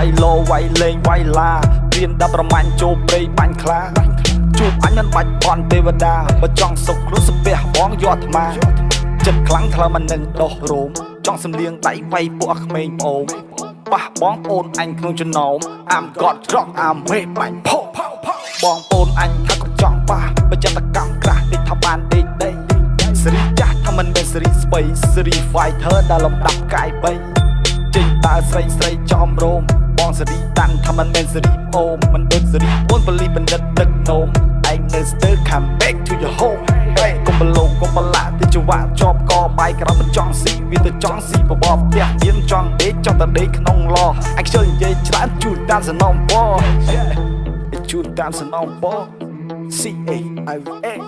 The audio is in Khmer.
វាយលោវាយលេងវាយឡារៀនដល់ប្រមាញ់ចូលព្រៃបាញ់ខ្លាជួបអញមិនបាច់បន់ទេវតាបើចង់សុខគ្រោះស្ពះបងយកអាត្មាចិត្តខ្លាំងថ្លើមមិននឹងដោះរោមចង់សំលៀងដៃវាយពួកក្មេងប្អូនប៉ះបងប្អូនអញក្នុងចំណោមអាមកត់ត្រង់អាមេបាញ់ផោផោផោបងប្អូនអញថាក៏ចង់ប៉ះបើចិត្តកម្មក្រាស់តិចថាបានតិចដីសេរីចាស់ថាមិនមែនសេរីស្បៃសេរី fighter ដែលលំដាប់កាយបីចេញតើស្រីស្រីចំរោមប ងសេរីតាន់ថាមិនមែនសេរីអូមមិនដូចសេរីអូនបលីបណ្ឌិតទឹកនោមឯងនៅ still come back to your home កុំបលោកកុំបលាទីចង្វាក់ជាប់កបាយក្រំមិនចង់ស៊ីវាទៅចង់ស៊ីបបបផ្ទះមានចង់ដេកចង់តែដេកក្នុងឡអញខ្ជិលនិយាយច្រើនជូនតាមសំណងពជូនតាមសំណងព C A I